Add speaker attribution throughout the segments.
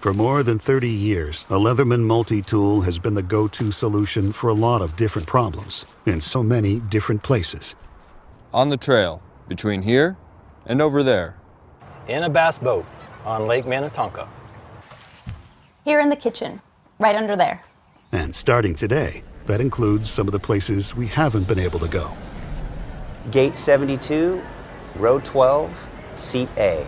Speaker 1: For more than 30 years, the Leatherman multi-tool has been the go-to solution for a lot of different problems in so many different places.
Speaker 2: On the trail, between here and over there.
Speaker 3: In a bass boat on Lake Minnetonka.
Speaker 4: Here in the kitchen, right under there.
Speaker 1: And starting today, that includes some of the places we haven't been able to go.
Speaker 5: Gate 72, row 12, seat A.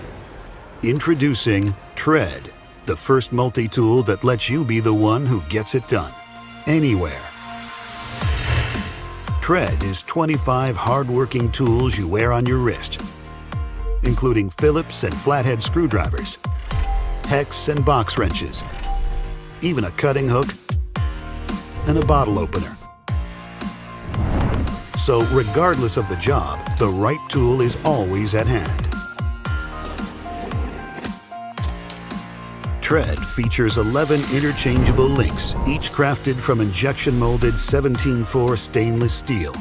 Speaker 1: Introducing Tread, the first multi-tool that lets you be the one who gets it done, anywhere. Tread is 25 hard-working tools you wear on your wrist, including Phillips and flathead screwdrivers, hex and box wrenches, even a cutting hook and a bottle opener. So regardless of the job, the right tool is always at hand. Tread features 11 interchangeable links, each crafted from injection-molded 17-4 stainless steel.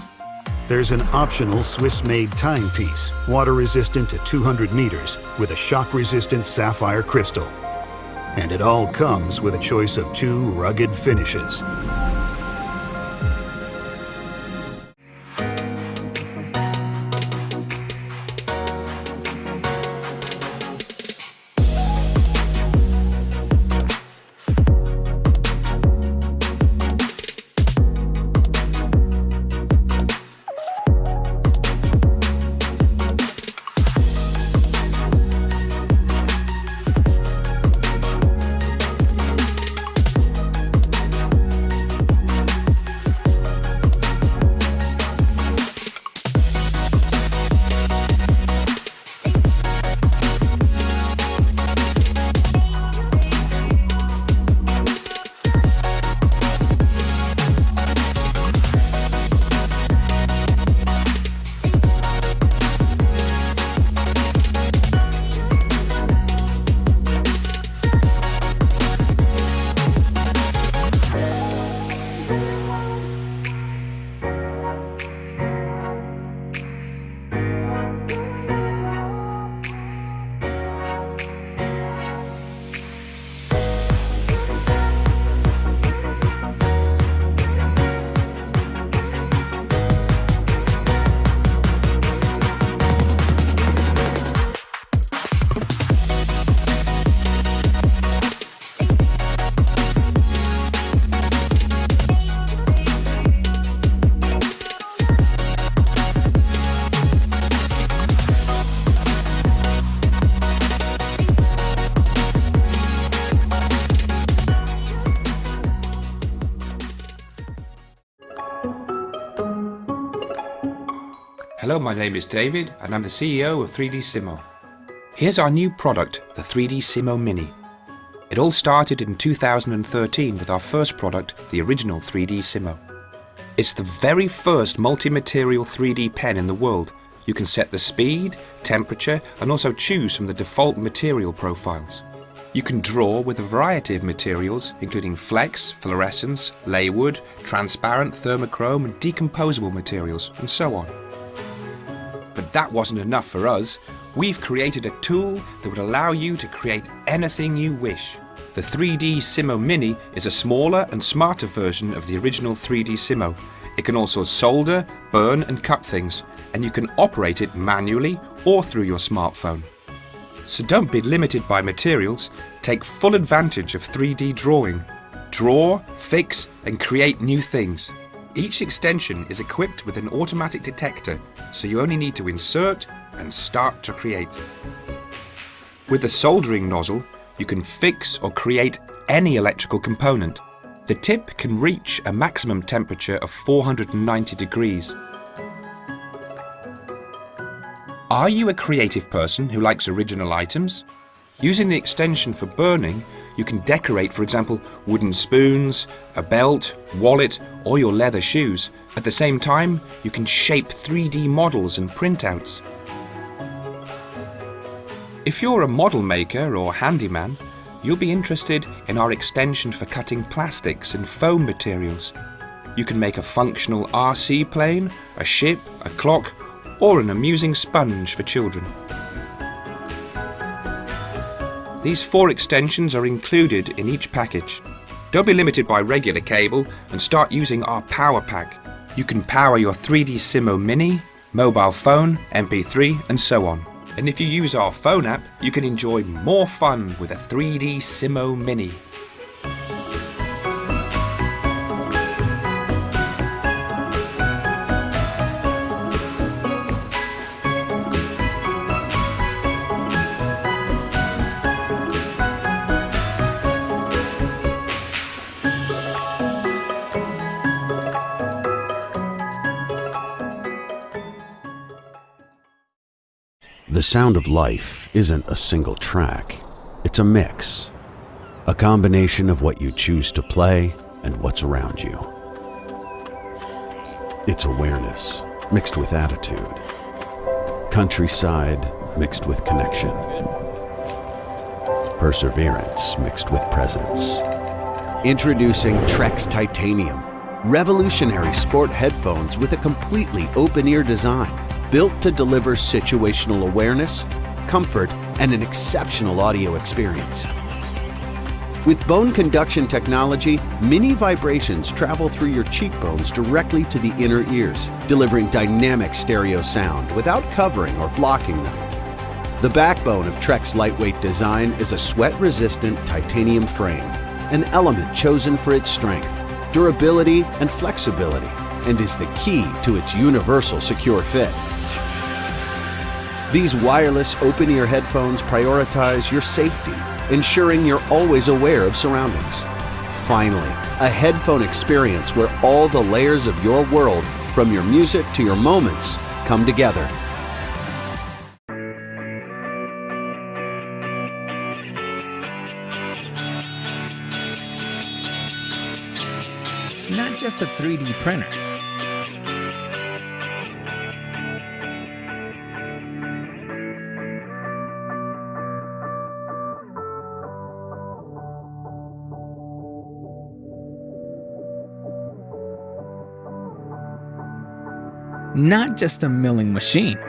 Speaker 1: There's an optional Swiss-made timepiece, water-resistant to 200 meters, with a shock-resistant sapphire crystal. And it all comes with a choice of two rugged finishes.
Speaker 6: Hello, my name is David and I'm the CEO of 3D Simo. Here's our new product, the 3D Simo Mini. It all started in 2013 with our first product, the original 3D Simo. It's the very first multi-material 3D pen in the world. You can set the speed, temperature and also choose from the default material profiles. You can draw with a variety of materials including flex, fluorescence, laywood, transparent, thermochrome and decomposable materials and so on. But that wasn't enough for us. We've created a tool that would allow you to create anything you wish. The 3D Simo Mini is a smaller and smarter version of the original 3D Simo. It can also solder, burn and cut things, and you can operate it manually or through your smartphone. So don't be limited by materials, take full advantage of 3D drawing. Draw, fix and create new things. Each extension is equipped with an automatic detector, so you only need to insert and start to create. With the soldering nozzle, you can fix or create any electrical component. The tip can reach a maximum temperature of 490 degrees. Are you a creative person who likes original items? Using the extension for burning, you can decorate, for example, wooden spoons, a belt, wallet, or your leather shoes. At the same time, you can shape 3D models and printouts. If you're a model maker or handyman, you'll be interested in our extension for cutting plastics and foam materials. You can make a functional RC plane, a ship, a clock, or an amusing sponge for children. These four extensions are included in each package. Don't be limited by regular cable and start using our Power Pack. You can power your 3D Simo Mini, mobile phone, MP3 and so on. And if you use our phone app, you can enjoy more fun with a 3D Simo Mini.
Speaker 7: The sound of life isn't a single track, it's a mix. A combination of what you choose to play and what's around you. It's awareness mixed with attitude. Countryside mixed with connection. Perseverance mixed with presence. Introducing Trekz Titanium, revolutionary sport headphones with a completely open-ear design built to deliver situational awareness, comfort, and an exceptional audio experience. With bone conduction technology, mini vibrations travel through your cheekbones directly to the inner ears, delivering dynamic stereo sound without covering or blocking them. The backbone of Trekz lightweight design is a sweat-resistant titanium frame, an element chosen for its strength, durability, and flexibility, and is the key to its universal secure fit. These wireless open-ear headphones prioritize your safety, ensuring you're always aware of surroundings. Finally, a headphone experience where all the layers of your world, from your music to your moments, come together.
Speaker 8: Not just a 3D printer. Not just a milling machine.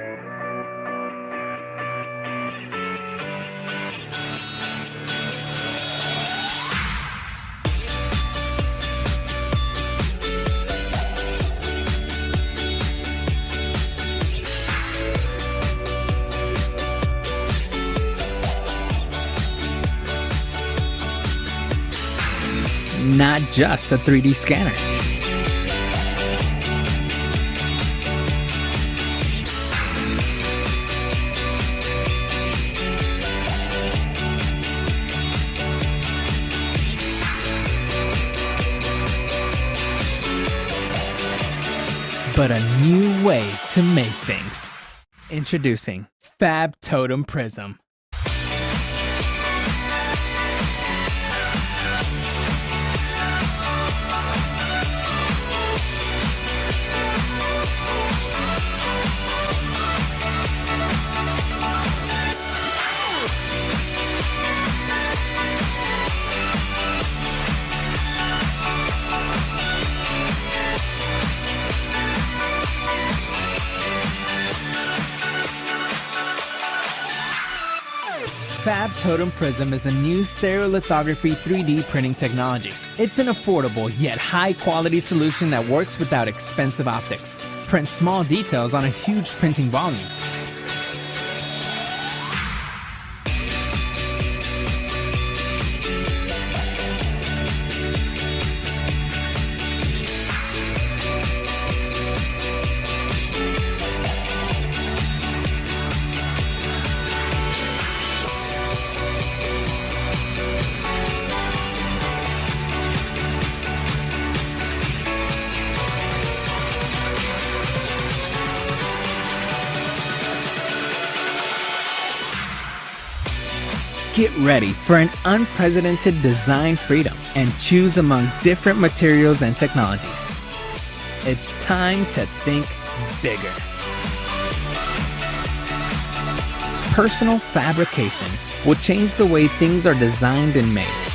Speaker 8: Not just a 3D scanner. But a new way to make things. Introducing Fab Totem Prism. Fab Totem Prism is a new stereolithography 3D printing technology. It's an affordable yet high quality solution that works without expensive optics. Print small details on a huge printing volume. Get ready for an unprecedented design freedom and choose among different materials and technologies. It's time to think bigger. Personal fabrication will change the way things are designed and made.